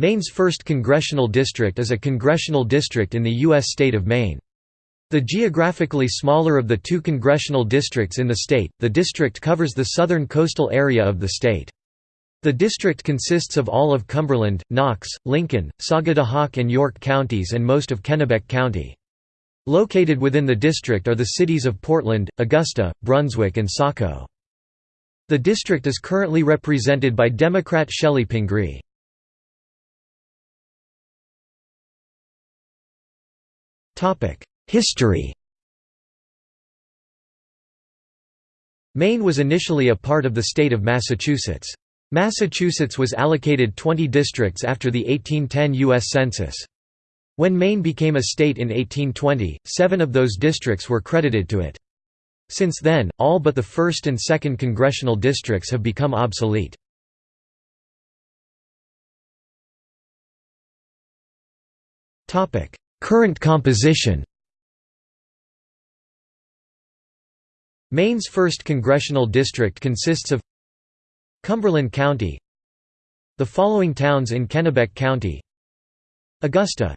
Maine's 1st Congressional District is a congressional district in the U.S. state of Maine. The geographically smaller of the two congressional districts in the state, the district covers the southern coastal area of the state. The district consists of all of Cumberland, Knox, Lincoln, Sagadahoc and York counties and most of Kennebec County. Located within the district are the cities of Portland, Augusta, Brunswick and Saco. The district is currently represented by Democrat Chellie Pingree. History Maine was initially a part of the state of Massachusetts. Massachusetts was allocated 20 districts after the 1810 U.S. Census. When Maine became a state in 1820, seven of those districts were credited to it. Since then, all but the 1st and 2nd congressional districts have become obsolete. Current composition. Maine's 1st congressional district consists of Cumberland County The following towns in Kennebec County Augusta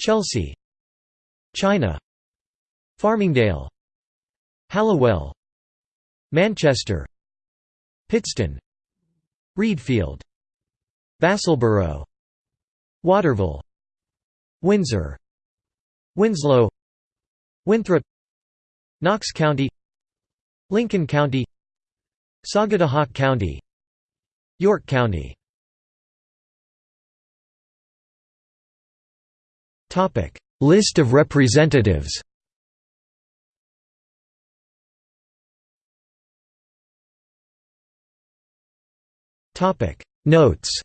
Chelsea China Farmingdale Hallowell Manchester Pittston Readfield Vassalboro Waterville Windsor Winslow Winthrop Knox County Lincoln County Sagadahoc County York County. Topic. List of representatives Topic. Notes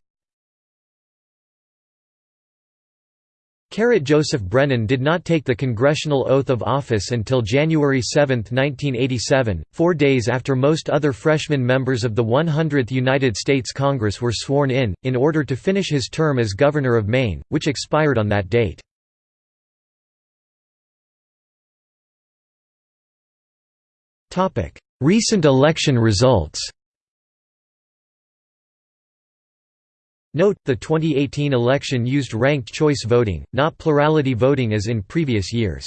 Joseph Brennan did not take the congressional oath of office until January 7, 1987, four days after most other freshman members of the 100th United States Congress were sworn in, in order to finish his term as Governor of Maine, which expired on that date. Recent election results Note, the 2018 election used ranked choice voting, not plurality voting as in previous years.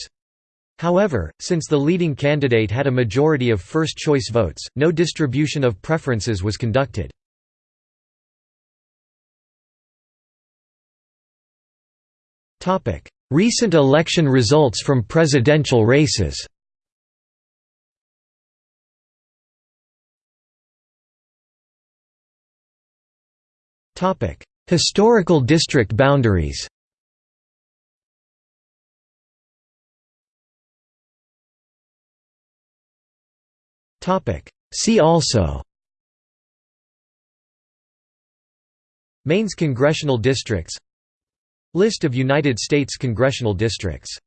However, since the leading candidate had a majority of first-choice votes, no distribution of preferences was conducted. Recent election results from presidential races Historical district boundaries See also Maine's congressional districts List of United States congressional districts